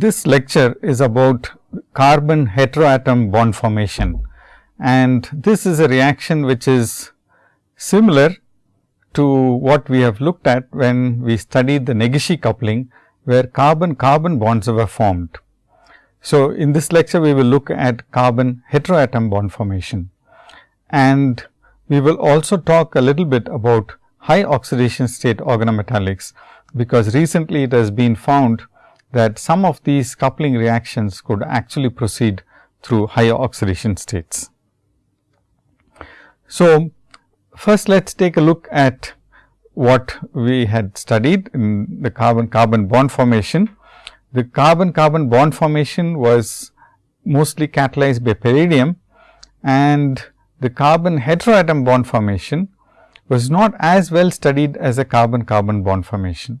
this lecture is about carbon heteroatom bond formation and this is a reaction which is similar to what we have looked at when we studied the Negishi coupling where carbon carbon bonds were formed. So, in this lecture we will look at carbon heteroatom bond formation and we will also talk a little bit about high oxidation state organometallics, because recently it has been found that some of these coupling reactions could actually proceed through higher oxidation states. So, first let us take a look at what we had studied in the carbon carbon bond formation. The carbon carbon bond formation was mostly catalyzed by palladium and the carbon heteroatom bond formation was not as well studied as a carbon carbon bond formation.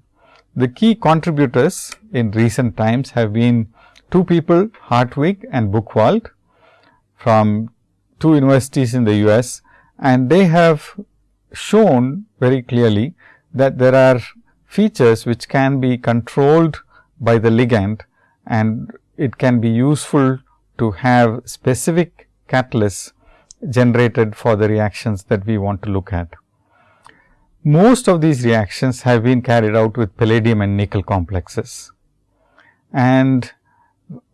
The key contributors in recent times have been two people Hartwig and Buchwald from two universities in the US and they have shown very clearly that there are features which can be controlled by the ligand and it can be useful to have specific catalysts generated for the reactions that we want to look at. Most of these reactions have been carried out with palladium and nickel complexes. And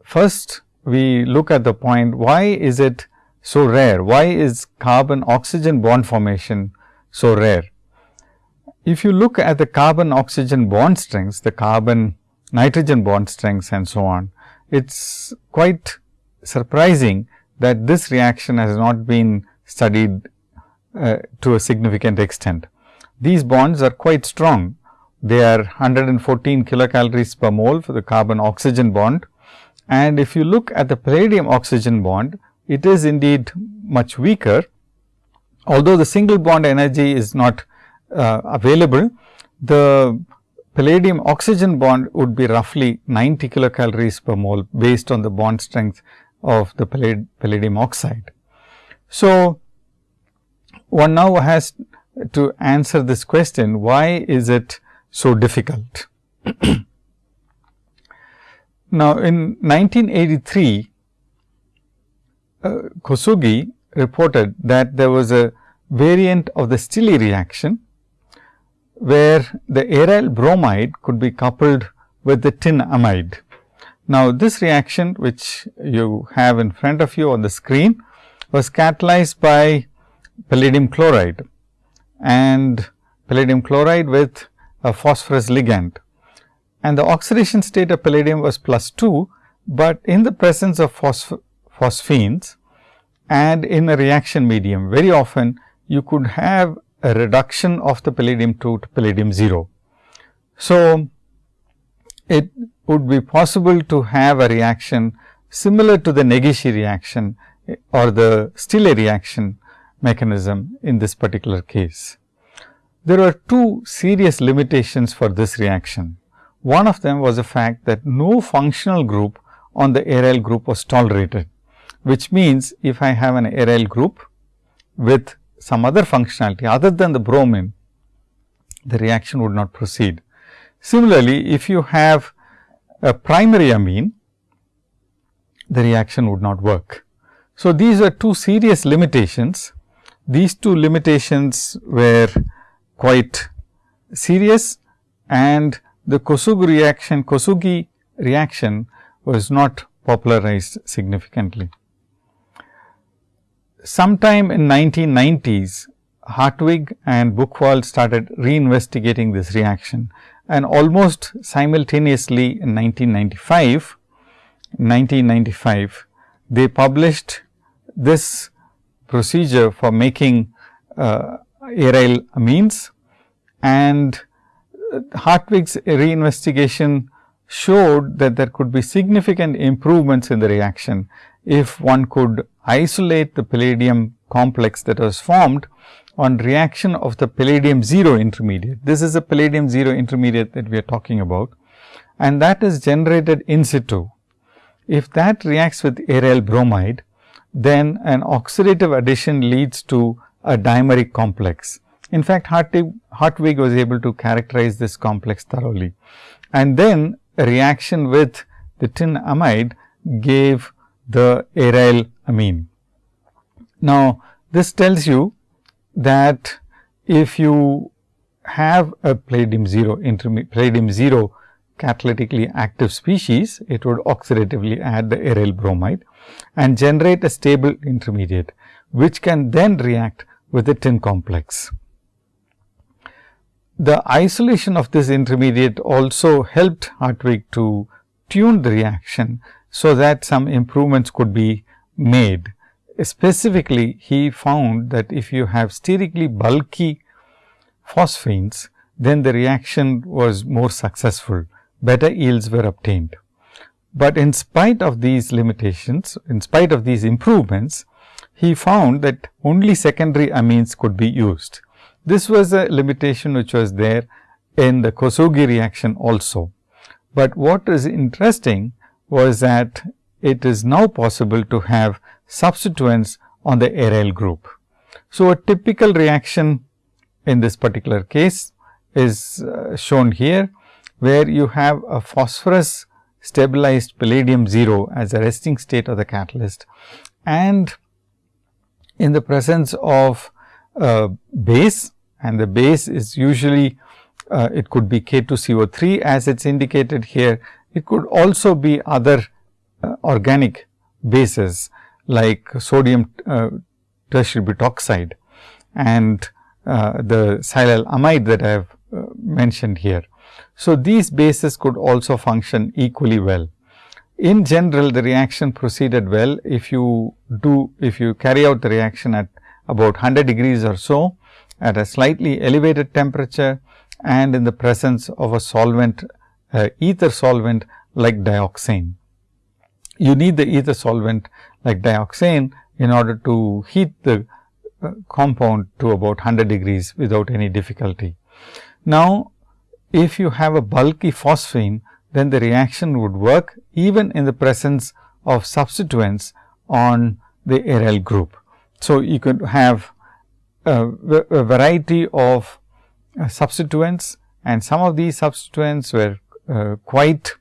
first we look at the point why is it so rare? Why is carbon oxygen bond formation so rare? If you look at the carbon oxygen bond strengths, the carbon nitrogen bond strengths and so on, it is quite surprising that this reaction has not been studied uh, to a significant extent. These bonds are quite strong. They are 114 kilocalories per mole for the carbon oxygen bond. And if you look at the palladium oxygen bond, it is indeed much weaker. Although the single bond energy is not uh, available, the palladium oxygen bond would be roughly 90 kilocalories per mole based on the bond strength of the palladium oxide. So, one now has to answer this question, why is it so difficult? now, in 1983, uh, Kosugi reported that there was a variant of the Stille reaction, where the aryl bromide could be coupled with the tin amide. Now, this reaction which you have in front of you on the screen was catalyzed by palladium chloride and palladium chloride with a phosphorus ligand. And the oxidation state of palladium was plus 2, but in the presence of phosphines and in a reaction medium very often you could have a reduction of the palladium 2 to palladium 0. So, it would be possible to have a reaction similar to the Negishi reaction eh, or the Stille reaction mechanism in this particular case. There are two serious limitations for this reaction. One of them was the fact that no functional group on the aryl group was tolerated, which means if I have an aryl group with some other functionality other than the bromine, the reaction would not proceed. Similarly, if you have a primary amine, the reaction would not work. So, these are two serious limitations. These two limitations were quite serious and the Kosugi reaction, Kosugi reaction was not popularized significantly. Sometime in 1990s, Hartwig and Buchwald started reinvestigating this reaction and almost simultaneously in 1995, 1995 they published this procedure for making uh, aryl amines and Hartwig's reinvestigation showed that there could be significant improvements in the reaction if one could isolate the palladium complex that was formed on reaction of the palladium 0 intermediate. This is a palladium 0 intermediate that we are talking about and that is generated in situ. If that reacts with aryl bromide, then an oxidative addition leads to a dimeric complex. In fact, Hartwig, Hartwig was able to characterize this complex thoroughly. And then a reaction with the tin amide gave the aryl amine. Now, this tells you that if you have a palladium 0 palladium 0 catalytically active species, it would oxidatively add the aryl bromide and generate a stable intermediate, which can then react with the tin complex. The isolation of this intermediate also helped Hartwig to tune the reaction, so that some improvements could be made. Specifically, he found that if you have sterically bulky phosphines, then the reaction was more successful, better yields were obtained. But in spite of these limitations, in spite of these improvements, he found that only secondary amines could be used. This was a limitation which was there in the Kosugi reaction also. But what is interesting was that it is now possible to have substituents on the aryl group. So, a typical reaction in this particular case is uh, shown here, where you have a phosphorus stabilized palladium 0 as a resting state of the catalyst and in the presence of a base and the base is usually uh, it could be K2CO3 as it is indicated here. It could also be other uh, organic bases like sodium uh, tertiary butoxide and uh, the silyl amide that I have uh, mentioned here. So, these bases could also function equally well. In general, the reaction proceeded well if you do if you carry out the reaction at about 100 degrees or so at a slightly elevated temperature and in the presence of a solvent uh, ether solvent like dioxane. You need the ether solvent like dioxane in order to heat the uh, compound to about 100 degrees without any difficulty. Now, if you have a bulky phosphine, then the reaction would work even in the presence of substituents on the aryl group. So, you could have a, a variety of uh, substituents and some of these substituents were uh, quite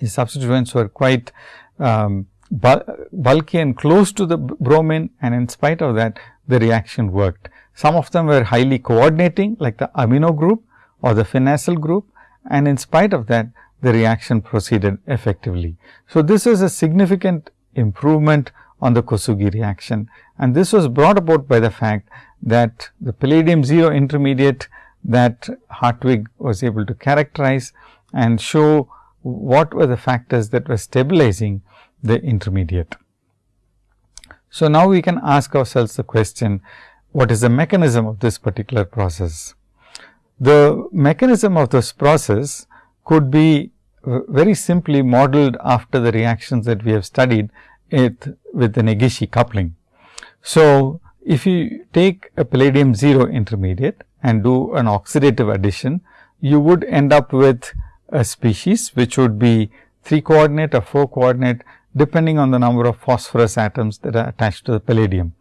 these substituents were quite um, bulky and close to the bromine and in spite of that the reaction worked. Some of them were highly coordinating like the amino group or the phenacyl group and in spite of that the reaction proceeded effectively. So, this is a significant improvement on the Kosugi reaction and this was brought about by the fact that the palladium 0 intermediate that Hartwig was able to characterize and show what were the factors that were stabilizing the intermediate. So, now we can ask ourselves the question, what is the mechanism of this particular process? The mechanism of this process could be very simply modeled after the reactions that we have studied it with the Negishi coupling. So, if you take a palladium 0 intermediate and do an oxidative addition, you would end up with a species which would be 3 coordinate or 4 coordinate depending on the number of phosphorus atoms that are attached to the palladium.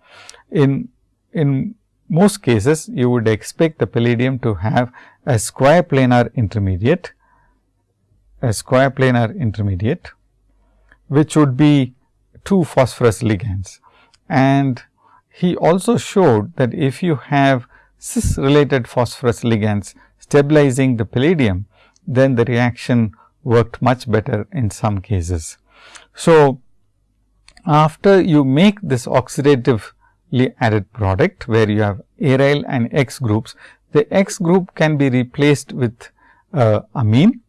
In, in most cases, you would expect the palladium to have a square planar intermediate, a square planar intermediate, which would be two phosphorus ligands. And he also showed that if you have cis related phosphorus ligands stabilizing the palladium, then the reaction worked much better in some cases. So, after you make this oxidatively added product, where you have aryl and X groups, the X group can be replaced with uh, amine.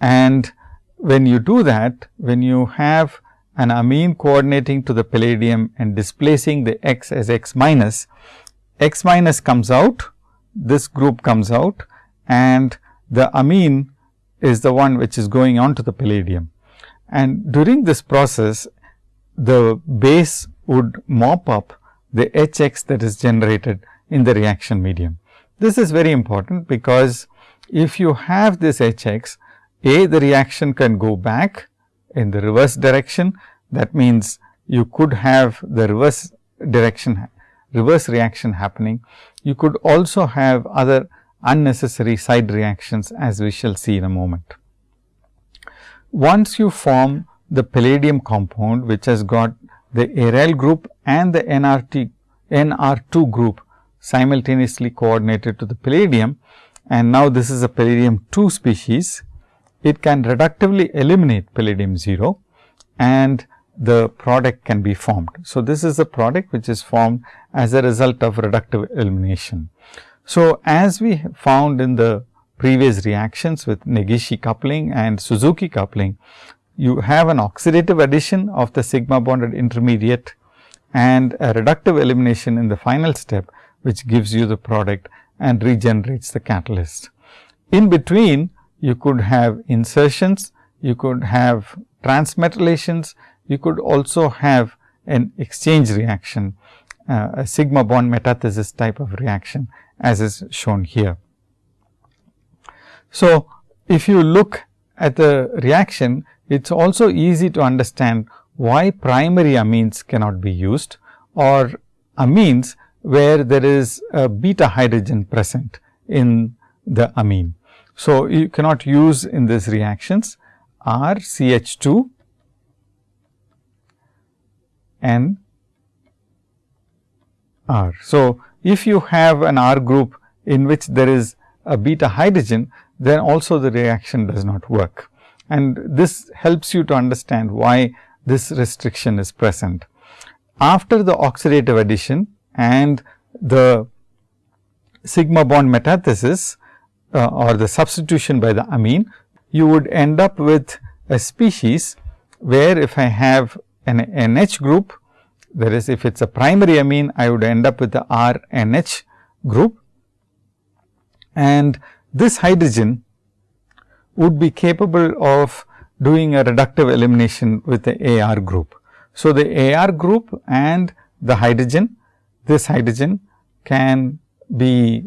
And when you do that, when you have an amine coordinating to the palladium and displacing the X as X minus, X minus comes out, this group comes out and the amine is the one which is going on to the palladium. And during this process, the base would mop up the HX that is generated in the reaction medium. This is very important because if you have this HX, A the reaction can go back in the reverse direction. That means, you could have the reverse direction reverse reaction happening. You could also have other unnecessary side reactions as we shall see in a moment. once you form the palladium compound, which has got the aryl group and the NRT, NR2 group simultaneously coordinated to the palladium and now this is a palladium 2 species, it can reductively eliminate palladium 0 and the product can be formed. So, this is the product which is formed as a result of reductive elimination. So, as we found in the previous reactions with Negishi coupling and Suzuki coupling, you have an oxidative addition of the sigma bonded intermediate and a reductive elimination in the final step, which gives you the product and regenerates the catalyst. In between, you could have insertions, you could have transmetallations, you could also have an exchange reaction, uh, a sigma bond metathesis type of reaction as is shown here. So, if you look at the reaction, it is also easy to understand why primary amines cannot be used or amines where there is a beta hydrogen present in the amine. So, you cannot use in these reactions R CH 2 and R. So, if you have an R group in which there is a beta hydrogen, then also the reaction does not work. And this helps you to understand why this restriction is present. After the oxidative addition and the sigma bond metathesis uh, or the substitution by the amine, you would end up with a species where if I have an NH group, that is if it is a primary amine, I would end up with the RNH group and this hydrogen would be capable of doing a reductive elimination with the AR group. So, the AR group and the hydrogen, this hydrogen can be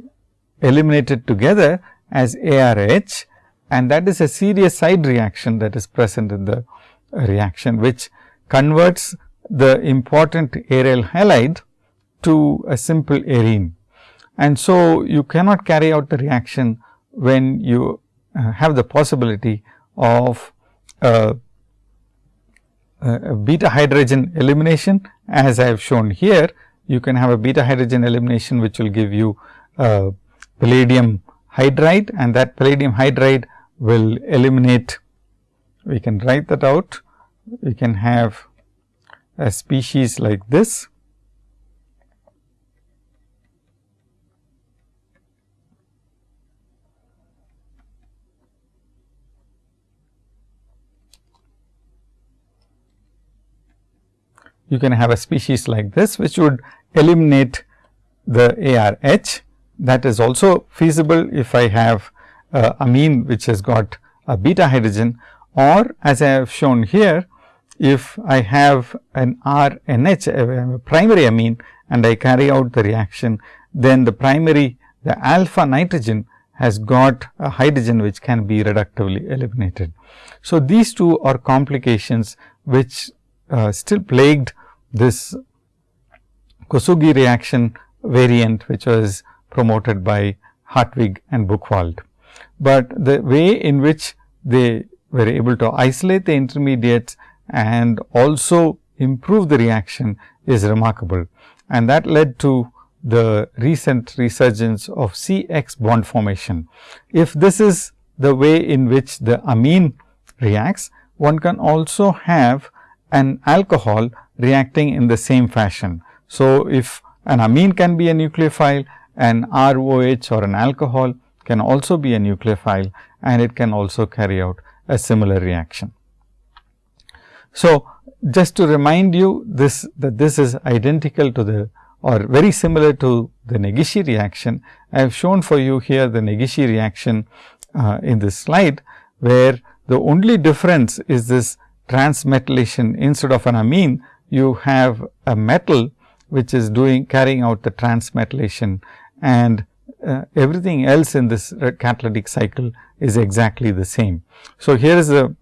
eliminated together as ARH and that is a serious side reaction that is present in the reaction, which converts the important aryl halide to a simple arene. And so, you cannot carry out the reaction when you have the possibility of uh, a beta hydrogen elimination as I have shown here. You can have a beta hydrogen elimination which will give you uh, palladium hydride and that palladium hydride will eliminate. We can write that out. We can have a species like this you can have a species like this, which would eliminate the ARH. That is also feasible if I have uh, amine which has got a beta hydrogen or as I have shown here, if I have an RNH a primary amine and I carry out the reaction, then the primary the alpha nitrogen has got a hydrogen which can be reductively eliminated. So, these two are complications which uh, still plagued this Kosugi reaction variant which was promoted by Hartwig and Buchwald. But the way in which they were able to isolate the intermediates and also improve the reaction is remarkable. And that led to the recent resurgence of CX bond formation. If this is the way in which the amine reacts, one can also have an alcohol reacting in the same fashion. So, if an amine can be a nucleophile, an ROH or an alcohol can also be a nucleophile and it can also carry out a similar reaction. So, just to remind you this that this is identical to the or very similar to the Negishi reaction. I have shown for you here the Negishi reaction uh, in this slide, where the only difference is this transmetallation instead of an amine you have a metal which is doing carrying out the transmetallation and uh, everything else in this catalytic cycle is exactly the same. So, here is a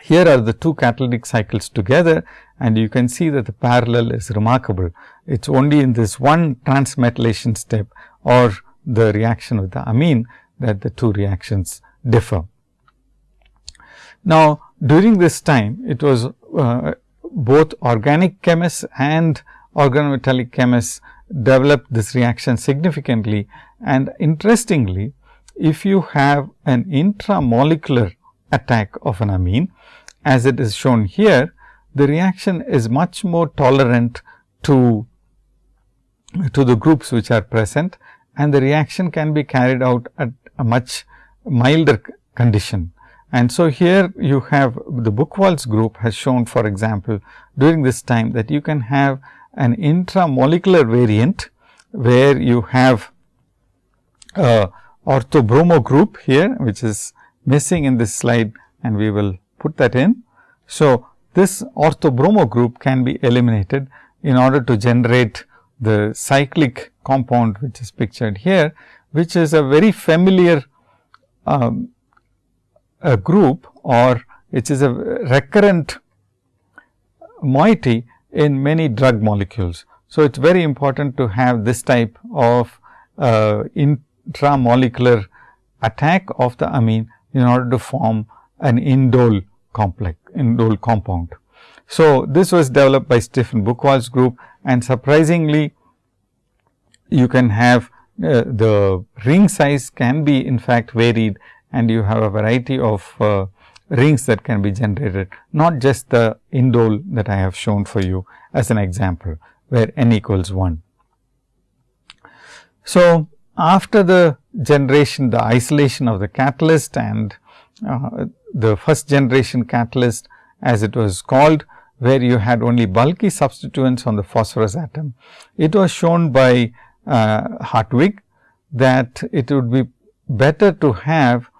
here are the two catalytic cycles together and you can see that the parallel is remarkable. It is only in this one transmetallation step or the reaction with the amine that the two reactions differ. Now, during this time it was uh, both organic chemists and organometallic chemists developed this reaction significantly. And interestingly, if you have an intramolecular attack of an amine, as it is shown here, the reaction is much more tolerant to, to the groups which are present and the reaction can be carried out at a much milder condition. And so, here you have the Buchwald's group has shown for example, during this time that you can have an intramolecular variant, where you have a orthobromo group here, which is missing in this slide and we will put that in. So, this orthobromo group can be eliminated in order to generate the cyclic compound which is pictured here, which is a very familiar um, a group or which is a recurrent moiety in many drug molecules. So, it is very important to have this type of uh, intramolecular attack of the amine in order to form an indole complex, indole compound. So, this was developed by Stephen Buchwald's group and surprisingly you can have uh, the ring size can be in fact varied and you have a variety of uh, rings that can be generated, not just the indole that I have shown for you as an example, where n equals 1. So, after the generation, the isolation of the catalyst and uh, the first generation catalyst as it was called, where you had only bulky substituents on the phosphorus atom. It was shown by uh, Hartwig that it would be better to have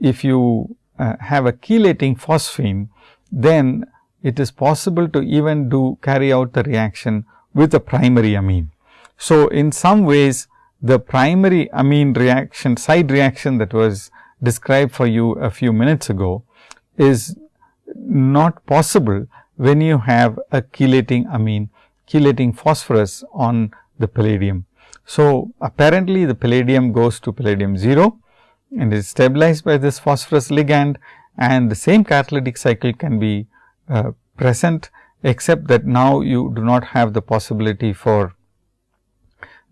if you uh, have a chelating phosphine, then it is possible to even do carry out the reaction with a primary amine. So, in some ways the primary amine reaction side reaction that was described for you a few minutes ago is not possible when you have a chelating amine chelating phosphorus on the palladium. So, apparently the palladium goes to palladium 0 and is stabilized by this phosphorus ligand and the same catalytic cycle can be uh, present except that now you do not have the possibility for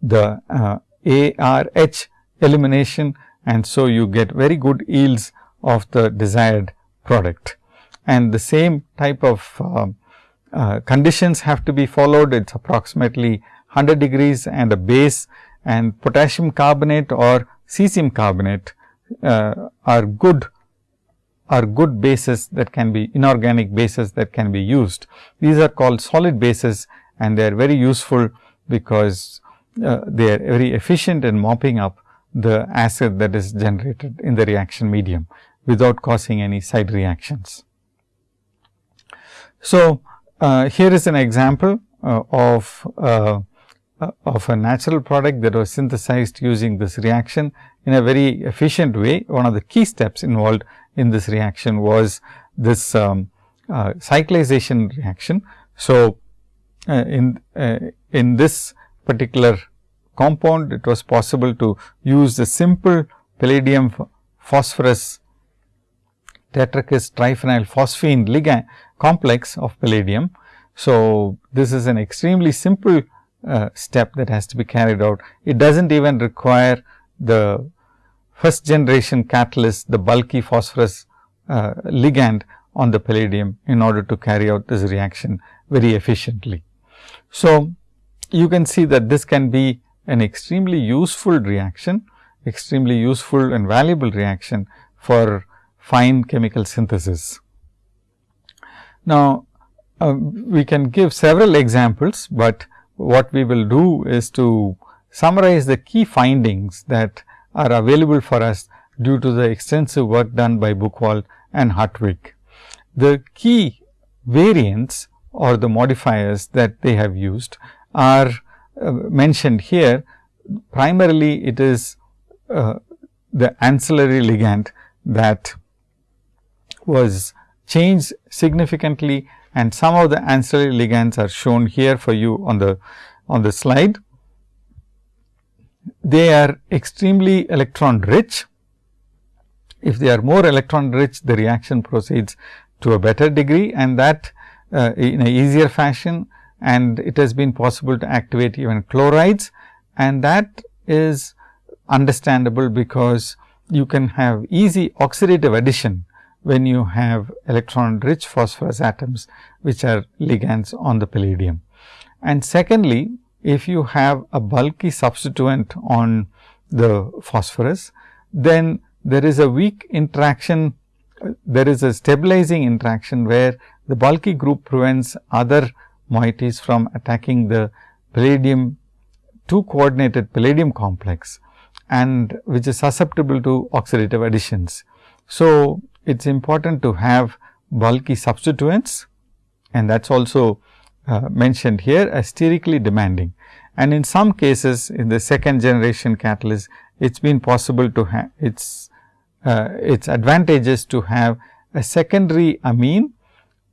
the uh, ARH elimination and so you get very good yields of the desired product. And the same type of uh, uh, conditions have to be followed. It is approximately 100 degrees and a base and potassium carbonate or cesium carbonate are good are good bases that can be inorganic bases that can be used. These are called solid bases and they are very useful because uh, they are very efficient in mopping up the acid that is generated in the reaction medium without causing any side reactions. So, uh, here is an example uh, of uh, uh, of a natural product that was synthesized using this reaction in a very efficient way. One of the key steps involved in this reaction was this um, uh, cyclization reaction. So, uh, in uh, in this particular compound, it was possible to use the simple palladium phosphorus tetrakis triphenyl phosphine ligand complex of palladium. So, this is an extremely simple uh, step that has to be carried out. It does not even require the first generation catalyst, the bulky phosphorus uh, ligand on the palladium in order to carry out this reaction very efficiently. So, you can see that this can be an extremely useful reaction, extremely useful and valuable reaction for fine chemical synthesis. Now, uh, we can give several examples, but what we will do is to summarize the key findings that are available for us due to the extensive work done by Buchwald and Hartwig. The key variants or the modifiers that they have used are uh, mentioned here. Primarily, it is uh, the ancillary ligand that was changed significantly and some of the ancillary ligands are shown here for you on the on the slide. They are extremely electron rich If they are more electron rich, the reaction proceeds to a better degree and that uh, in a easier fashion and it has been possible to activate even chlorides and that is understandable because you can have easy oxidative addition when you have electron rich phosphorus atoms which are ligands on the palladium. And secondly, if you have a bulky substituent on the phosphorus, then there is a weak interaction, there is a stabilizing interaction where the bulky group prevents other moieties from attacking the palladium 2 coordinated palladium complex and which is susceptible to oxidative additions. So, it is important to have bulky substituents and that is also uh, mentioned here as sterically demanding. And in some cases in the second generation catalyst, it has been possible to have its uh, its advantages to have a secondary amine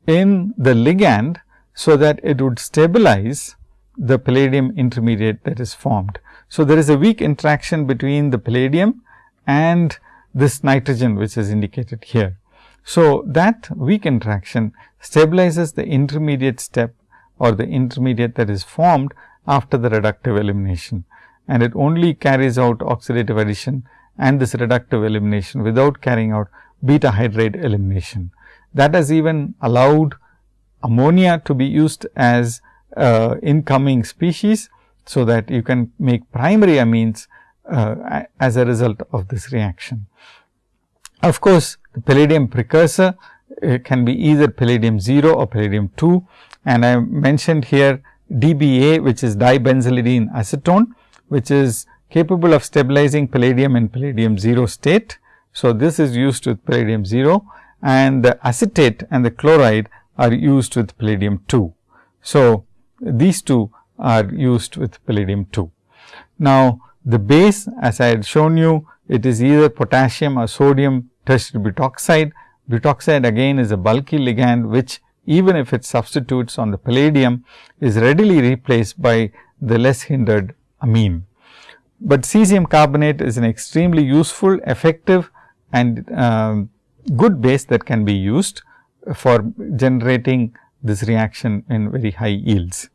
in the ligand, so that it would stabilize the palladium intermediate that is formed. So, there is a weak interaction between the palladium and this nitrogen which is indicated here. So, that weak interaction stabilizes the intermediate step or the intermediate that is formed after the reductive elimination and it only carries out oxidative addition and this reductive elimination without carrying out beta hydride elimination. That has even allowed ammonia to be used as uh, incoming species. So, that you can make primary amines uh, as a result of this reaction. Of course, the palladium precursor uh, can be either palladium 0 or palladium 2 and I mentioned here DBA which is dibenzylidene acetone which is capable of stabilizing palladium in palladium 0 state. So, this is used with palladium 0 and the acetate and the chloride are used with palladium 2. So, these two are used with palladium 2. Now, the base as I had shown you it is either potassium or sodium tertiary butoxide. Butoxide again is a bulky ligand which even if it substitutes on the palladium is readily replaced by the less hindered amine. But cesium carbonate is an extremely useful, effective and uh, good base that can be used for generating this reaction in very high yields.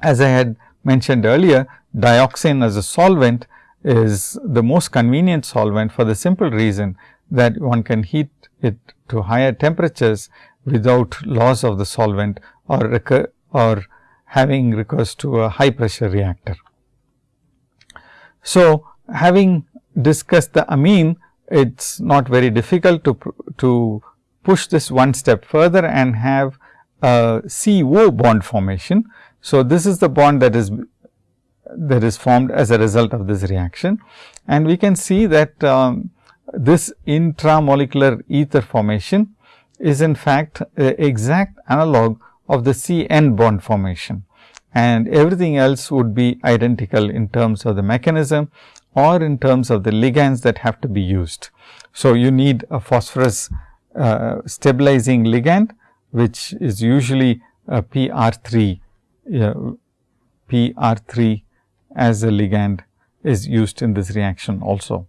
As I had mentioned earlier, dioxane as a solvent is the most convenient solvent for the simple reason that one can heat it to higher temperatures without loss of the solvent or or having recourse to a high pressure reactor. So, having discussed the amine, it is not very difficult to, to push this one step further and have a CO bond formation. So, this is the bond that is that is formed as a result of this reaction. And we can see that um, this intramolecular ether formation is in fact a exact analog of the C N bond formation and everything else would be identical in terms of the mechanism or in terms of the ligands that have to be used. So, you need a phosphorus uh, stabilizing ligand, which is usually a PR3, uh, PR3 as a ligand is used in this reaction also.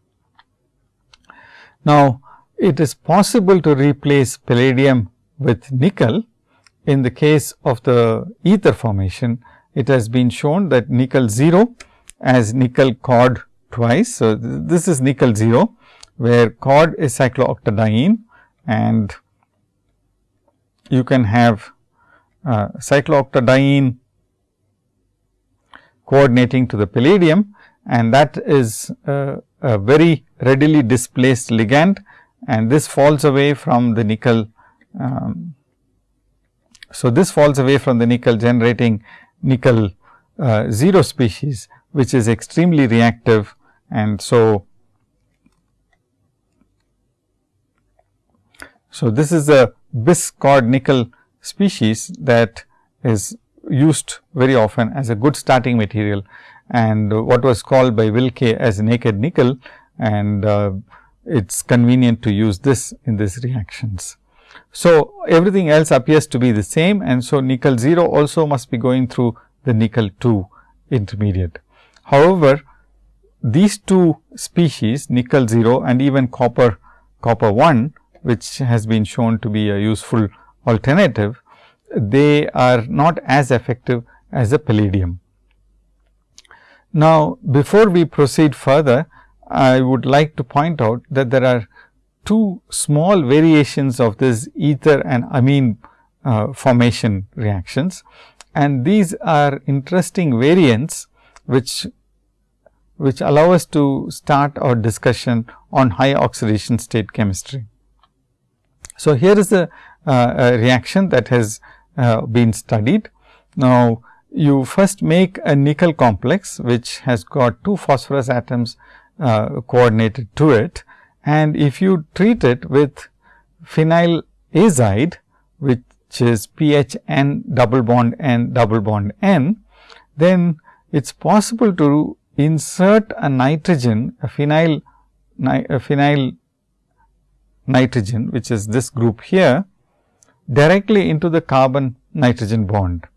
Now, it is possible to replace palladium with nickel in the case of the ether formation it has been shown that nickel 0 as nickel cod twice. So, this is nickel 0 where cod is cyclooctadiene and you can have uh, cyclooctadiene coordinating to the palladium and that is uh, a very readily displaced ligand and this falls away from the nickel. Um, so, this falls away from the nickel generating nickel uh, 0 species, which is extremely reactive. And so, so this is a bis cod nickel species that is used very often as a good starting material and what was called by Wilke as naked nickel and uh, it is convenient to use this in these reactions. So, everything else appears to be the same and so nickel 0 also must be going through the nickel 2 intermediate. However, these two species nickel 0 and even copper copper 1 which has been shown to be a useful alternative, they are not as effective as a palladium. Now, before we proceed further, I would like to point out that there are two small variations of this ether and amine uh, formation reactions and these are interesting variants which which allow us to start our discussion on high oxidation state chemistry. So, here is a, uh, a reaction that has uh, been studied. Now, you first make a nickel complex which has got two phosphorus atoms uh, coordinated to it and if you treat it with phenyl azide which is pH n double bond n double bond n, then it is possible to insert a nitrogen a phenyl a phenyl nitrogen which is this group here directly into the carbon nitrogen bond.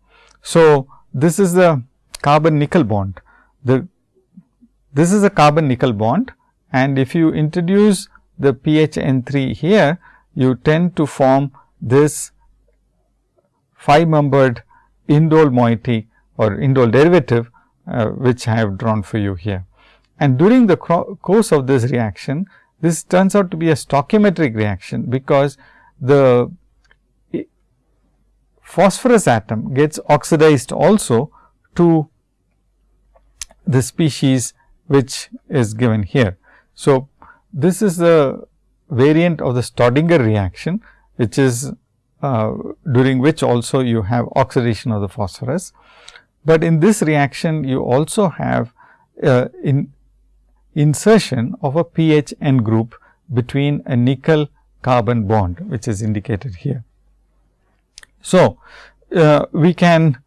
So, this is the carbon nickel bond. The this is a carbon nickel bond and if you introduce the PHN3 here, you tend to form this 5 membered indole moiety or indole derivative, uh, which I have drawn for you here. And during the course of this reaction, this turns out to be a stoichiometric reaction, because the phosphorus atom gets oxidized also to the species which is given here. So, this is the variant of the Staudinger reaction, which is uh, during which also you have oxidation of the phosphorus. But in this reaction, you also have uh, in insertion of a pH N group between a nickel carbon bond, which is indicated here. So, uh, we can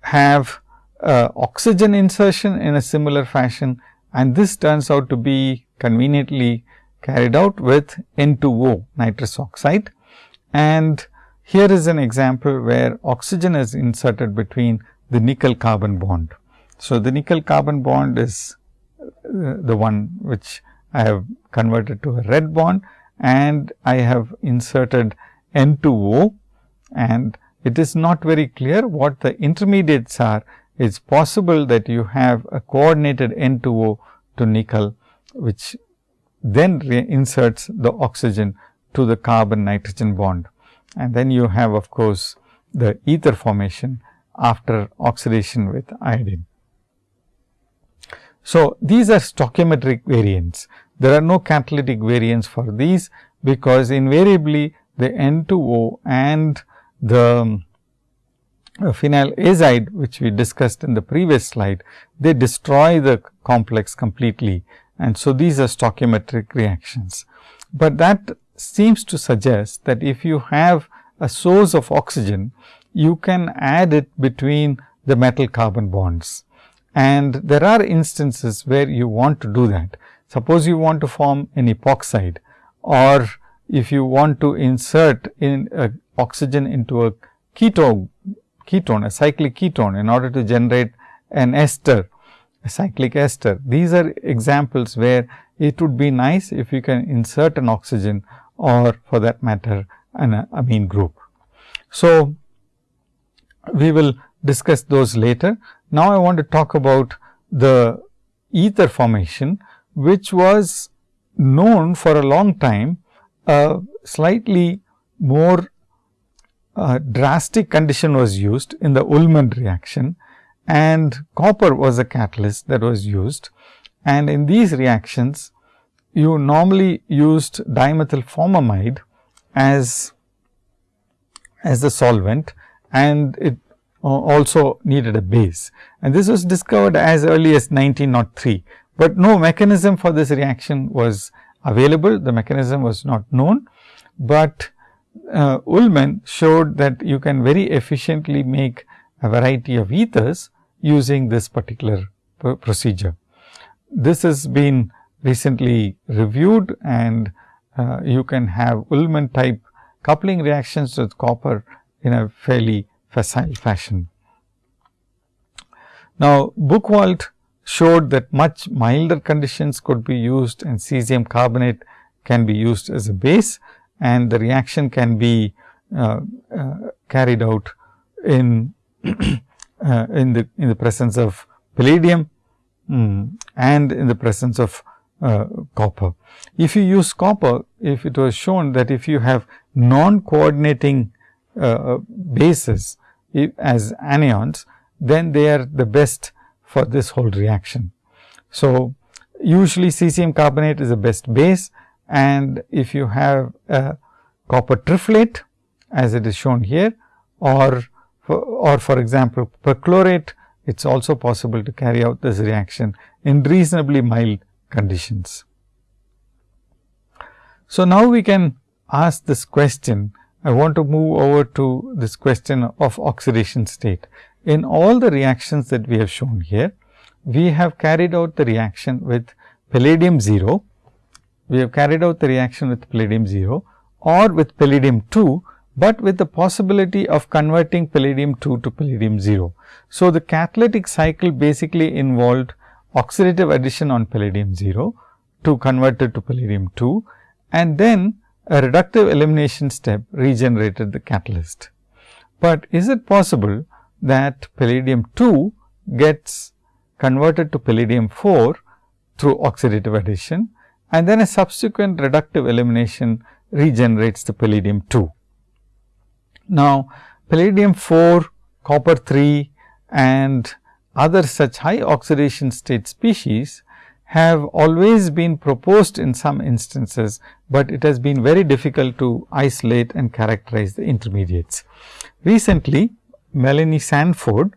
have uh, oxygen insertion in a similar fashion and this turns out to be conveniently carried out with N2O nitrous oxide. And here is an example where oxygen is inserted between the nickel carbon bond. So, the nickel carbon bond is uh, the one which I have converted to a red bond and I have inserted N2O and it is not very clear what the intermediates are. It is possible that you have a coordinated N2O to nickel, which then inserts the oxygen to the carbon nitrogen bond. And then you have of course, the ether formation after oxidation with iodine. So, these are stoichiometric variants. There are no catalytic variants for these, because invariably the N2O and the phenyl azide which we discussed in the previous slide, they destroy the complex completely and so these are stoichiometric reactions. But that seems to suggest that if you have a source of oxygen, you can add it between the metal carbon bonds. And there are instances where you want to do that. Suppose you want to form an epoxide or if you want to insert in uh, oxygen into a ketone, ketone, a cyclic ketone in order to generate an ester a cyclic ester. These are examples where it would be nice if you can insert an oxygen or for that matter an uh, amine group. So, we will discuss those later. Now, I want to talk about the ether formation, which was known for a long time, a slightly more uh, drastic condition was used in the Ullmann reaction and copper was a catalyst that was used. And in these reactions, you normally used dimethyl formamide as, as the solvent and it also needed a base. And this was discovered as early as 1903, but no mechanism for this reaction was available. The mechanism was not known, but uh, Ullmann showed that you can very efficiently make a variety of ethers using this particular procedure. This has been recently reviewed and uh, you can have Ullmann type coupling reactions with copper in a fairly facile fashion. Now, Buchwald showed that much milder conditions could be used and cesium carbonate can be used as a base and the reaction can be uh, uh, carried out in uh, in the in the presence of palladium um, and in the presence of uh, copper. If you use copper, if it was shown that if you have non coordinating uh, bases as anions, then they are the best for this whole reaction. So, usually cesium carbonate is the best base and if you have a copper triflate as it is shown here or for, or for example, perchlorate it is also possible to carry out this reaction in reasonably mild conditions. So, now we can ask this question I want to move over to this question of oxidation state. In all the reactions that we have shown here, we have carried out the reaction with palladium 0, we have carried out the reaction with palladium 0 or with palladium 2, but with the possibility of converting palladium 2 to palladium 0. So, the catalytic cycle basically involved oxidative addition on palladium 0 to convert it to palladium 2 and then a reductive elimination step regenerated the catalyst. But is it possible that palladium 2 gets converted to palladium 4 through oxidative addition and then a subsequent reductive elimination regenerates the palladium 2. Now, palladium 4, copper 3 and other such high oxidation state species have always been proposed in some instances, but it has been very difficult to isolate and characterize the intermediates. Recently, Melanie Sanford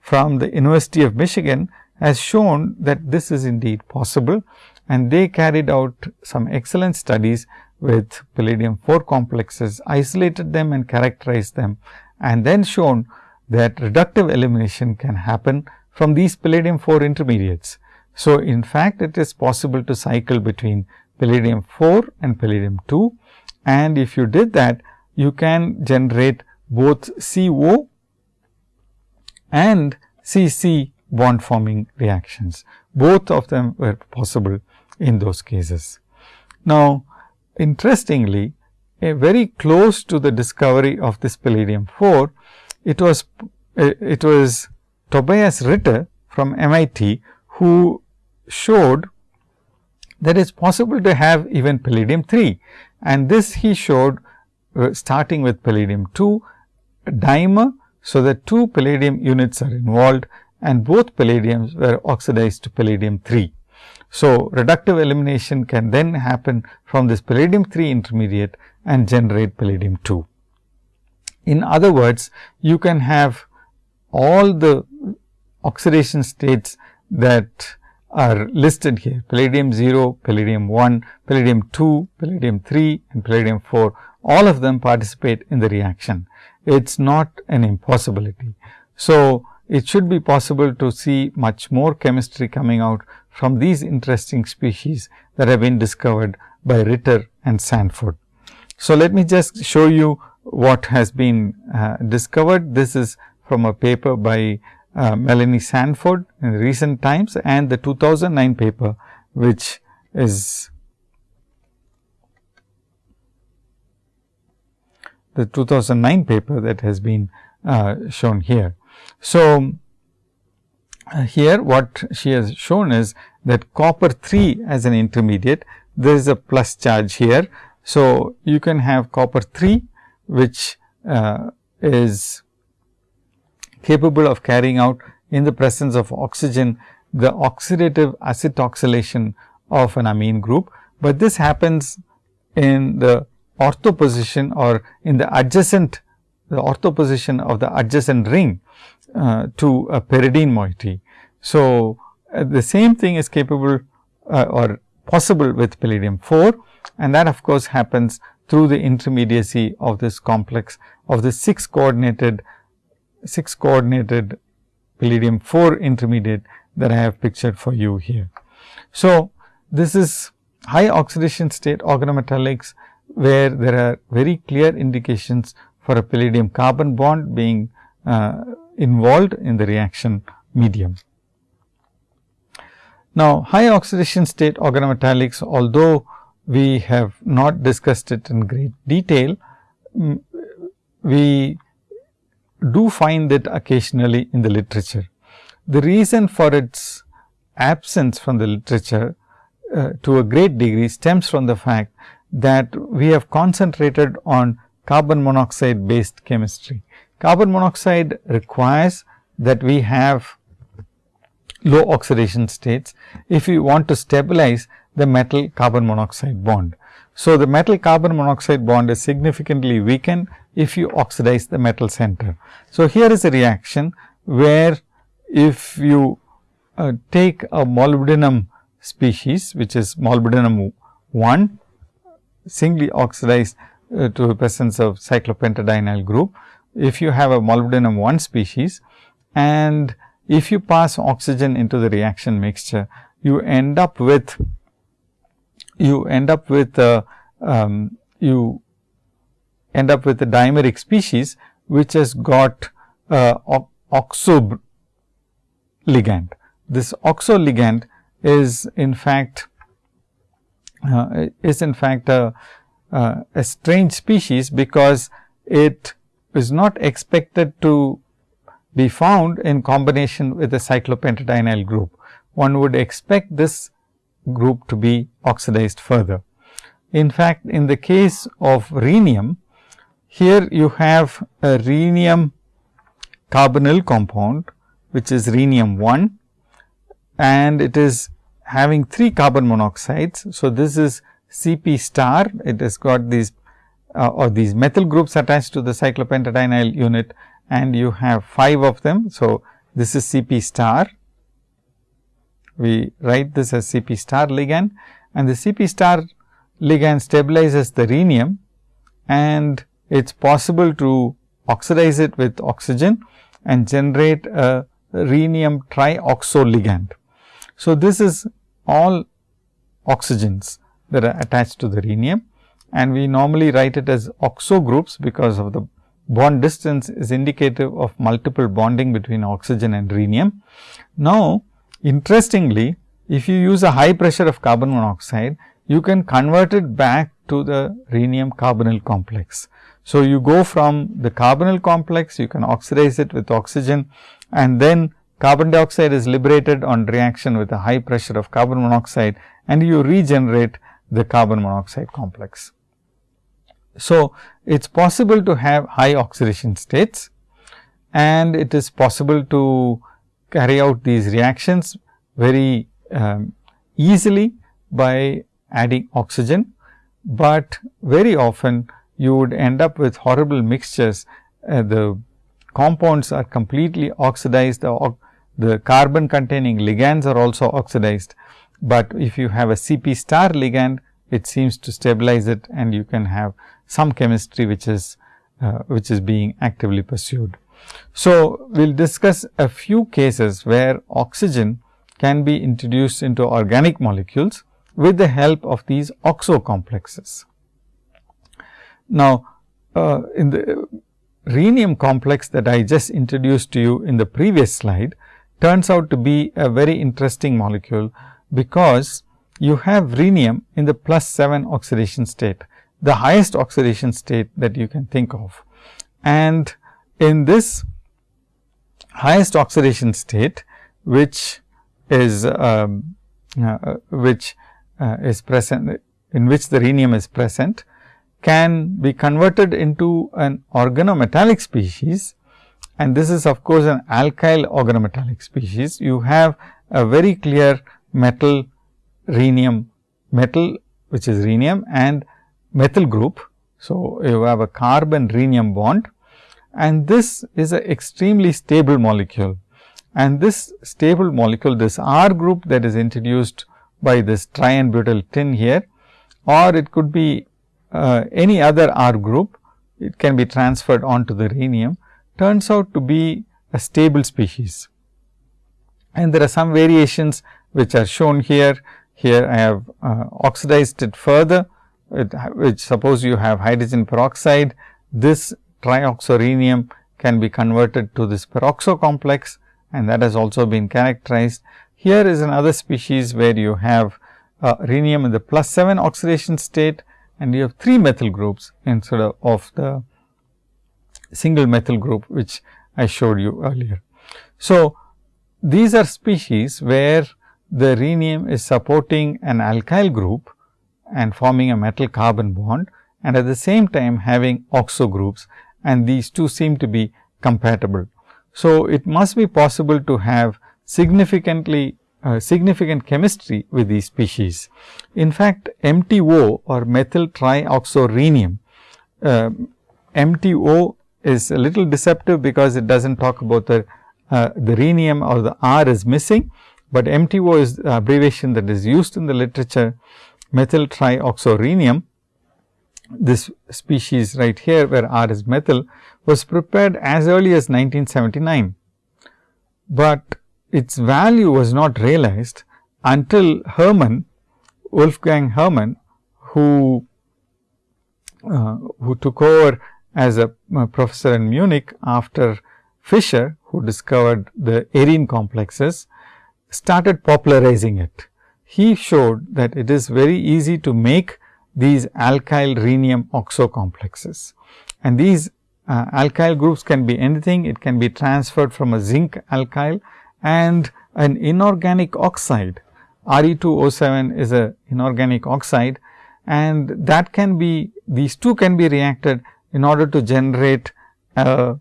from the University of Michigan has shown that this is indeed possible and they carried out some excellent studies with palladium 4 complexes, isolated them and characterized them and then shown that reductive elimination can happen from these palladium 4 intermediates. So, in fact, it is possible to cycle between palladium 4 and palladium 2 and if you did that you can generate both CO and CC bond forming reactions. Both of them were possible in those cases. Now, interestingly, a very close to the discovery of this palladium 4, it was it was Tobias Ritter from MIT who showed that it's possible to have even palladium 3 and this he showed uh, starting with palladium 2 dimer. So, the two palladium units are involved and both palladiums were oxidized to palladium 3. So, reductive elimination can then happen from this palladium 3 intermediate and generate palladium 2. In other words, you can have all the oxidation states that are listed here palladium 0, palladium 1, palladium 2, palladium 3 and palladium 4 all of them participate in the reaction. It is not an impossibility. So, it should be possible to see much more chemistry coming out from these interesting species that have been discovered by Ritter and Sanford. So, let me just show you what has been uh, discovered. This is from a paper by uh, Melanie Sanford in recent times and the 2009 paper which is the 2009 paper that has been uh, shown here. So, here what she has shown is that copper 3 as an intermediate, there is a plus charge here. So, you can have copper 3 which uh, is capable of carrying out in the presence of oxygen the oxidative acetoxylation of an amine group, but this happens in the ortho position or in the adjacent the ortho position of the adjacent ring uh, to a pyridine moiety. So, uh, the same thing is capable uh, or possible with palladium 4 and that of course, happens through the intermediacy of this complex of the 6 coordinated 6 coordinated palladium 4 intermediate that I have pictured for you here. So, this is high oxidation state organometallics where there are very clear indications for a palladium carbon bond being uh, involved in the reaction medium. Now, high oxidation state organometallics although we have not discussed it in great detail, we do find it occasionally in the literature. The reason for its absence from the literature uh, to a great degree stems from the fact that we have concentrated on carbon monoxide based chemistry. Carbon monoxide requires that we have low oxidation states if you want to stabilize the metal carbon monoxide bond. So, the metal carbon monoxide bond is significantly weakened if you oxidize the metal center. So, here is a reaction where if you uh, take a molybdenum species which is molybdenum 1 singly oxidized uh, to the presence of cyclopentadienyl group. If you have a molybdenum 1 species and if you pass oxygen into the reaction mixture, you end up with you end up with uh, um, you end up with a dimeric species which has got uh, oxo ligand. This oxo ligand is in fact uh, is in fact a, uh, a strange species because it is not expected to be found in combination with a cyclopentadienyl group. One would expect this group to be oxidized further. In fact, in the case of rhenium, here you have a rhenium carbonyl compound, which is rhenium 1 and it is having 3 carbon monoxides. So, this is Cp star, it has got these uh, or these methyl groups attached to the cyclopentadienyl unit and you have 5 of them. So, this is Cp star we write this as Cp star ligand and the Cp star ligand stabilizes the rhenium and it is possible to oxidize it with oxygen and generate a rhenium trioxo ligand. So, this is all oxygens that are attached to the rhenium and we normally write it as oxo groups because of the bond distance is indicative of multiple bonding between oxygen and rhenium. Now, Interestingly, if you use a high pressure of carbon monoxide, you can convert it back to the rhenium carbonyl complex. So, you go from the carbonyl complex, you can oxidize it with oxygen and then carbon dioxide is liberated on reaction with a high pressure of carbon monoxide and you regenerate the carbon monoxide complex. So, it is possible to have high oxidation states and it is possible to carry out these reactions very um, easily by adding oxygen, but very often you would end up with horrible mixtures. Uh, the compounds are completely oxidized, the, the carbon containing ligands are also oxidized, but if you have a Cp star ligand, it seems to stabilize it and you can have some chemistry which is uh, which is being actively pursued. So, we will discuss a few cases where oxygen can be introduced into organic molecules with the help of these oxo complexes. Now, uh, in the rhenium complex that I just introduced to you in the previous slide turns out to be a very interesting molecule, because you have rhenium in the plus 7 oxidation state, the highest oxidation state that you can think of. And in this highest oxidation state, which is um, uh, which uh, is present in which the rhenium is present can be converted into an organometallic species and this is of course, an alkyl organometallic species. You have a very clear metal rhenium metal which is rhenium and methyl group. So, you have a carbon rhenium bond and this is an extremely stable molecule. And this stable molecule, this R group that is introduced by this tri-n-butyl tin here or it could be uh, any other R group, it can be transferred onto the rhenium, turns out to be a stable species. And there are some variations which are shown here. Here I have uh, oxidized it further, it, which suppose you have hydrogen peroxide. This trioxorhenium can be converted to this peroxo complex and that has also been characterized. Here is another species where you have uh, rhenium in the plus 7 oxidation state and you have 3 methyl groups instead of, of the single methyl group which I showed you earlier. So, these are species where the rhenium is supporting an alkyl group and forming a metal carbon bond and at the same time having oxo groups and these two seem to be compatible. So, it must be possible to have significantly uh, significant chemistry with these species. In fact, MTO or methyl trioxorhenium, uh, MTO is a little deceptive because it does not talk about the, uh, the rhenium or the R is missing, but MTO is the abbreviation that is used in the literature methyl trioxorhenium. This species right here where R is methyl was prepared as early as 1979, but its value was not realized until Herrmann, Wolfgang Herrmann, who, uh, who took over as a, a, professor in Munich after Fischer, who discovered the arene complexes, started popularizing it. He showed that it is very easy to make these alkyl rhenium oxo complexes. And these uh, alkyl groups can be anything. It can be transferred from a zinc alkyl and an inorganic oxide Re2O7 is a inorganic oxide and that can be these two can be reacted in order to generate a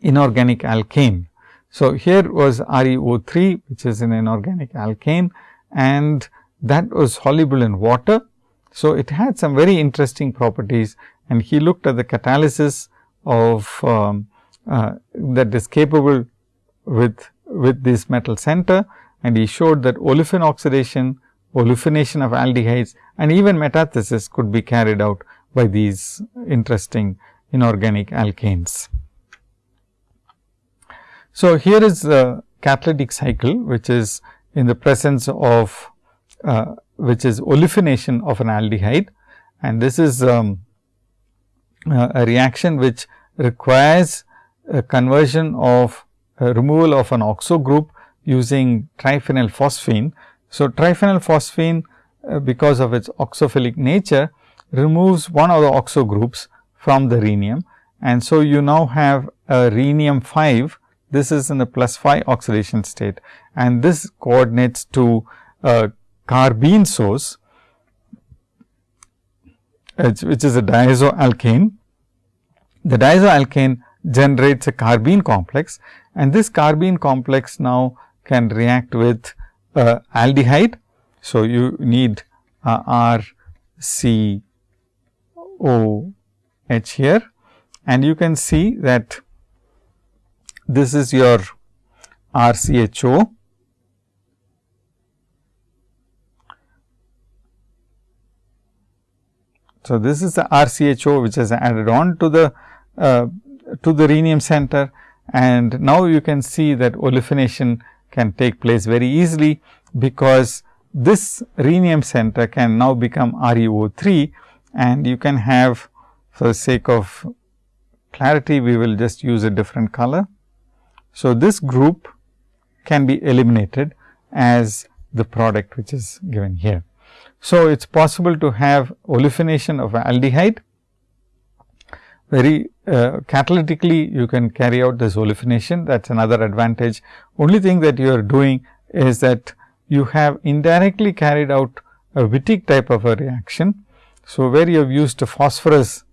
inorganic alkane. So, here was ReO3 which is an inorganic alkane and that was soluble in water. So, it had some very interesting properties and he looked at the catalysis of um, uh, that is capable with, with this metal center and he showed that olefin oxidation, olefination of aldehydes and even metathesis could be carried out by these interesting inorganic alkanes. So, here is the catalytic cycle which is in the presence of uh, which is olefination of an aldehyde and this is um, a reaction which requires a conversion of removal of an oxo group using triphenyl phosphine. So, triphenyl phosphine uh, because of its oxophilic nature removes one of the oxo groups from the rhenium and so you now have a rhenium 5 this is in the plus 5 oxidation state and this coordinates to a carbene source which is a diazoalkane. The diazoalkane generates a carbene complex and this carbene complex now can react with uh, aldehyde. So, you need uh, R C O H here and you can see that this is your R C H O. So, this is the RCHO which is added on to the uh, to the rhenium center. And now you can see that olefination can take place very easily because this rhenium center can now become ReO3 and you can have for the sake of clarity we will just use a different color. So, this group can be eliminated as the product which is given here. So, it is possible to have olefination of aldehyde very uh, catalytically you can carry out this olefination that is another advantage. Only thing that you are doing is that you have indirectly carried out a Wittig type of a reaction. So, where you have used a phosphorus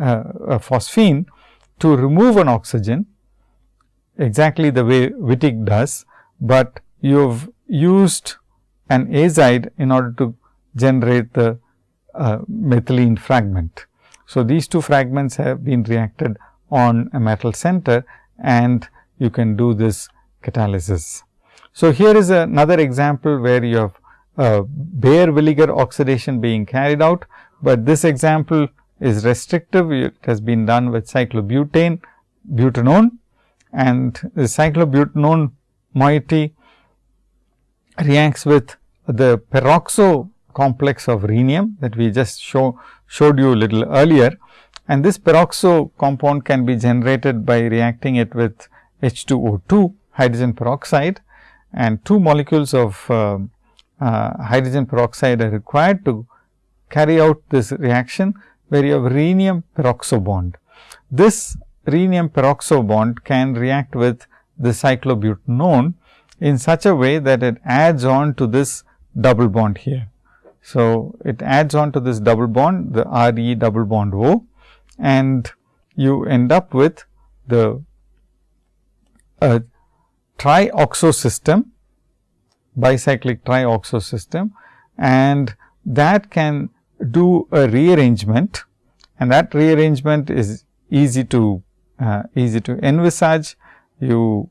uh, a phosphine to remove an oxygen exactly the way Wittig does, but you have used an azide in order to generate the uh, methylene fragment. So, these two fragments have been reacted on a metal center and you can do this catalysis. So, here is another example where you have uh, Baeyer-Villiger oxidation being carried out, but this example is restrictive. It has been done with cyclobutane, butanone and the cyclobutanone moiety reacts with the peroxo complex of rhenium that we just show showed you a little earlier. And this peroxo compound can be generated by reacting it with H2O2 hydrogen peroxide and two molecules of uh, uh, hydrogen peroxide are required to carry out this reaction where you have rhenium peroxo bond. This rhenium peroxo bond can react with the cyclobutanone in such a way that it adds on to this double bond here. So, it adds on to this double bond the R E double bond O and you end up with the uh, trioxo system bicyclic trioxo system and that can do a rearrangement and that rearrangement is easy to uh, easy to envisage. You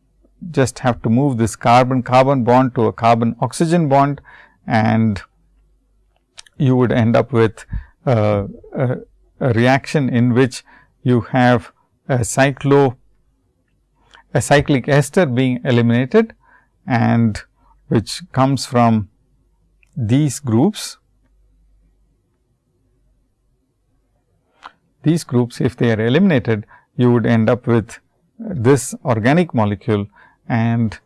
just have to move this carbon carbon bond to a carbon oxygen bond and you would end up with uh, a, a, reaction in which you have a cyclo a cyclic ester being eliminated and which comes from these groups. These groups if they are eliminated you would end up with this organic molecule and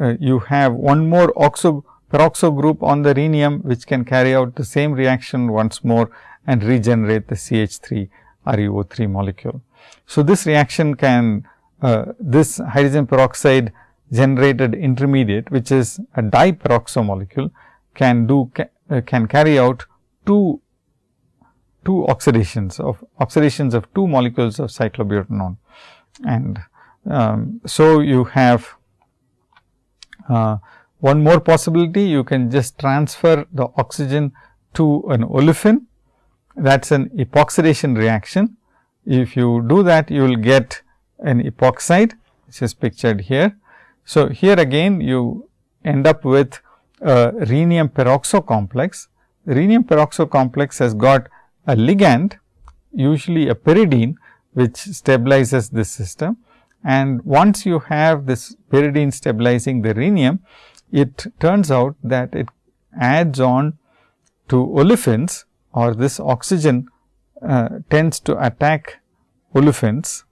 uh, you have one more oxo peroxo group on the rhenium which can carry out the same reaction once more and regenerate the CH3 ReO3 molecule. So, this reaction can uh, this hydrogen peroxide generated intermediate which is a diperoxo molecule can do ca, uh, can carry out two two oxidations of oxidations of two molecules of cyclobutanone and um, so you have uh, one more possibility you can just transfer the oxygen to an olefin that is an epoxidation reaction. If you do that you will get an epoxide which is pictured here. So, here again you end up with a rhenium peroxo complex. Rhenium peroxo complex has got a ligand usually a pyridine which stabilizes this system. And once you have this pyridine stabilizing the rhenium it turns out that it adds on to olefins or this oxygen uh, tends to attack olefins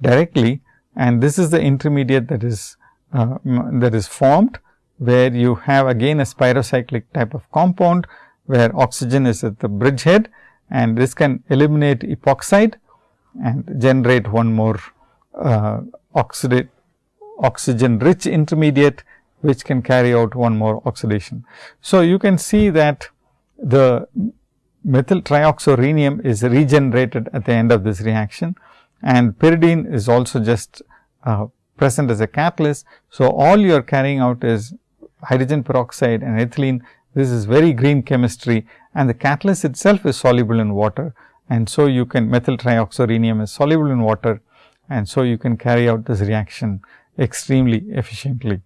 directly. And this is the intermediate that is uh, that is formed where you have again a spirocyclic type of compound where oxygen is at the bridgehead and this can eliminate epoxide and generate one more uh, oxidate oxygen rich intermediate which can carry out one more oxidation. So, you can see that the methyl trioxorhenium is regenerated at the end of this reaction and pyridine is also just uh, present as a catalyst. So, all you are carrying out is hydrogen peroxide and ethylene this is very green chemistry and the catalyst itself is soluble in water and so you can methyl trioxorhenium is soluble in water and so you can carry out this reaction extremely efficiently.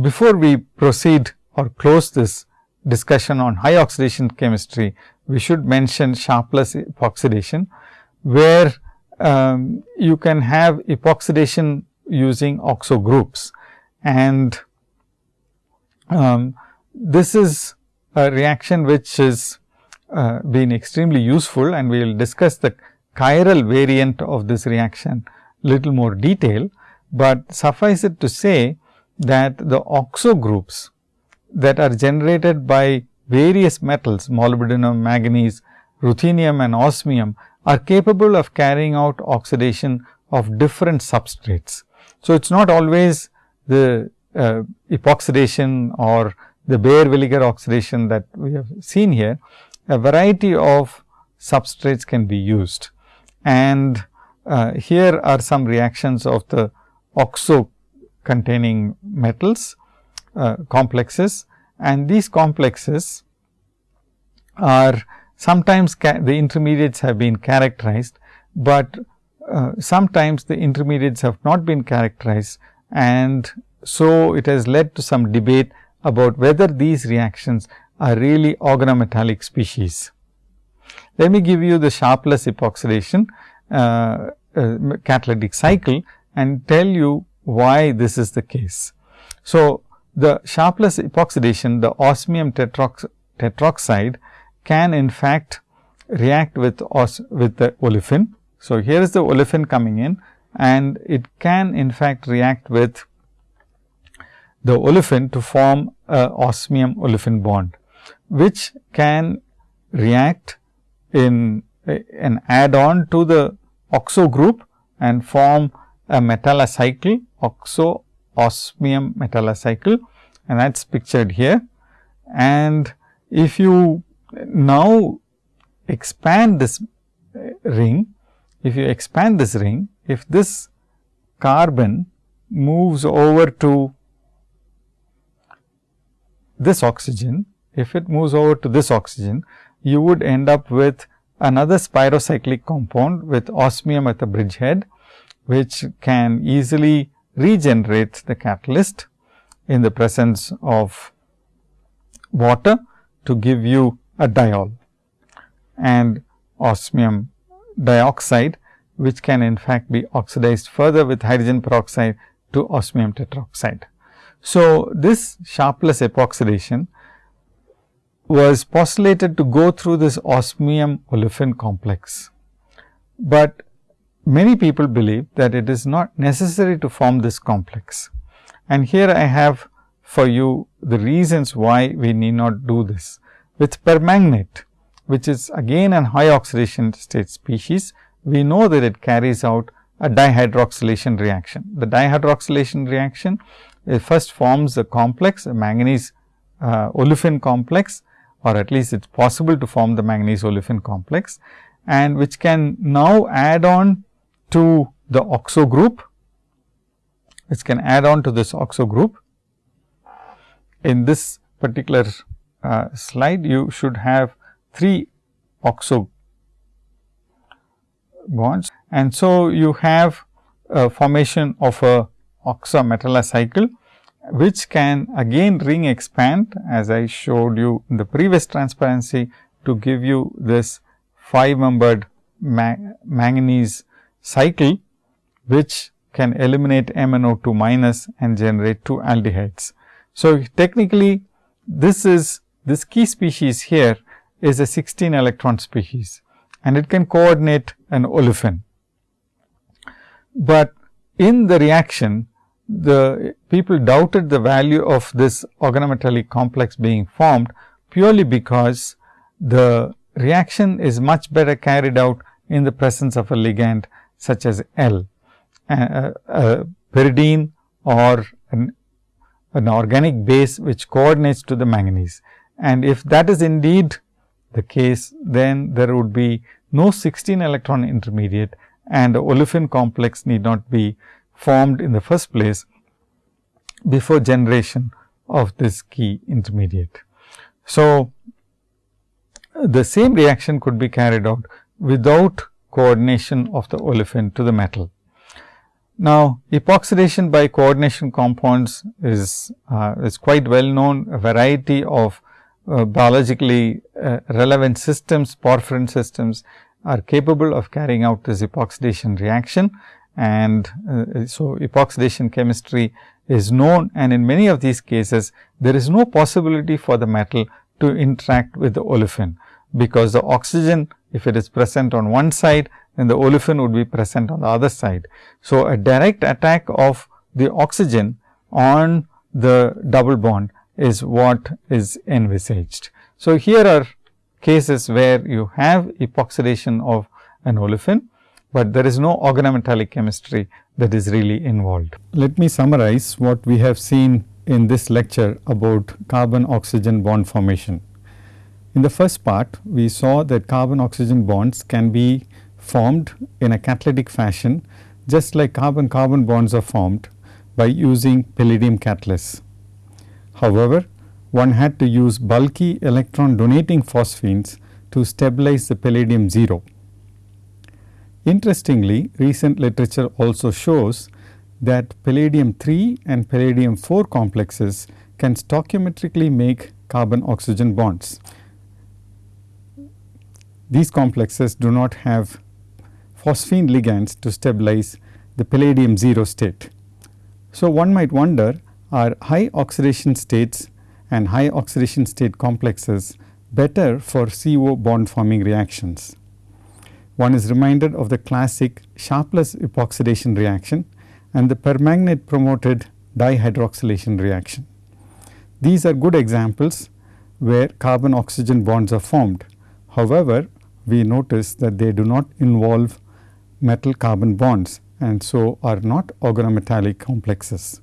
Before we proceed or close this discussion on high oxidation chemistry, we should mention Sharpless epoxidation, where um, you can have epoxidation using oxo groups. And um, this is a reaction which is uh, been extremely useful and we will discuss the chiral variant of this reaction little more detail, but suffice it to say that the oxo groups that are generated by various metals molybdenum, manganese, ruthenium and osmium are capable of carrying out oxidation of different substrates. So, it is not always the uh, epoxidation or the Baeyer-Villiger oxidation that we have seen here, a variety of substrates can be used. And uh, here are some reactions of the oxo containing metals uh, complexes and these complexes are sometimes the intermediates have been characterized, but uh, sometimes the intermediates have not been characterized and so it has led to some debate about whether these reactions are really organometallic species. Let me give you the Sharpless epoxidation uh, uh, catalytic cycle and tell you why this is the case. So, the Sharpless epoxidation, the osmium tetrox tetroxide can in fact react with os with the olefin. So, here is the olefin coming in and it can in fact react with the olefin to form a osmium olefin bond, which can react in an add on to the oxo group and form a metallocycle oxo osmium metallocycle and that is pictured here. And if you now expand this ring, if you expand this ring, if this carbon moves over to this oxygen, if it moves over to this oxygen, you would end up with another spirocyclic compound with osmium at the bridgehead, which can easily regenerate the catalyst in the presence of water to give you a diol and osmium dioxide, which can in fact be oxidized further with hydrogen peroxide to osmium tetroxide. So, this Sharpless epoxidation was postulated to go through this osmium olefin complex, but many people believe that it is not necessary to form this complex. And here I have for you the reasons why we need not do this. With permanganate, which is again an high oxidation state species, we know that it carries out a dihydroxylation reaction. The dihydroxylation reaction first forms a complex, a manganese uh, olefin complex or at least it is possible to form the manganese olefin complex and which can now add on to the oxo group, which can add on to this oxo group. In this particular uh, slide, you should have 3 oxo bonds. And so, you have a formation of a oxometallocycle, which can again ring expand as I showed you in the previous transparency to give you this 5 membered ma manganese cycle, which can eliminate MnO2 minus and generate 2 aldehydes. So, technically this is this key species here is a 16 electron species and it can coordinate an olefin. But in the reaction, the people doubted the value of this organometallic complex being formed purely because the reaction is much better carried out in the presence of a ligand such as L, pyridine or an, an organic base which coordinates to the manganese. And if that is indeed the case, then there would be no 16 electron intermediate and the olefin complex need not be formed in the first place before generation of this key intermediate. So, the same reaction could be carried out without coordination of the olefin to the metal. Now, epoxidation by coordination compounds is, uh, is quite well known. A variety of uh, biologically uh, relevant systems, porphyrin systems are capable of carrying out this epoxidation reaction. And uh, so, epoxidation chemistry is known and in many of these cases, there is no possibility for the metal to interact with the olefin, because the oxygen if it is present on one side, then the olefin would be present on the other side. So, a direct attack of the oxygen on the double bond is what is envisaged. So, here are cases where you have epoxidation of an olefin, but there is no organometallic chemistry that is really involved. Let me summarize what we have seen in this lecture about carbon oxygen bond formation. In the first part, we saw that carbon oxygen bonds can be formed in a catalytic fashion just like carbon carbon bonds are formed by using palladium catalysts. However, one had to use bulky electron donating phosphines to stabilize the palladium 0. Interestingly, recent literature also shows that palladium 3 and palladium 4 complexes can stoichiometrically make carbon oxygen bonds. These complexes do not have phosphine ligands to stabilize the palladium 0 state. So, one might wonder are high oxidation states and high oxidation state complexes better for CO bond forming reactions. One is reminded of the classic Sharpless epoxidation reaction and the permanganate promoted dihydroxylation reaction. These are good examples where carbon oxygen bonds are formed. However, we notice that they do not involve metal carbon bonds and so are not organometallic complexes.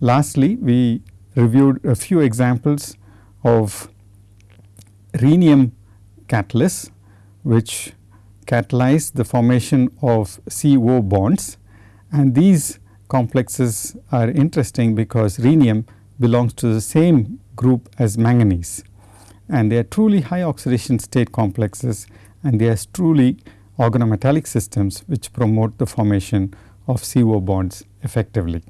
Lastly, we reviewed a few examples of rhenium catalysts which catalyze the formation of CO bonds and these complexes are interesting because rhenium belongs to the same group as manganese and they are truly high oxidation state complexes and they are truly organometallic systems which promote the formation of CO bonds effectively.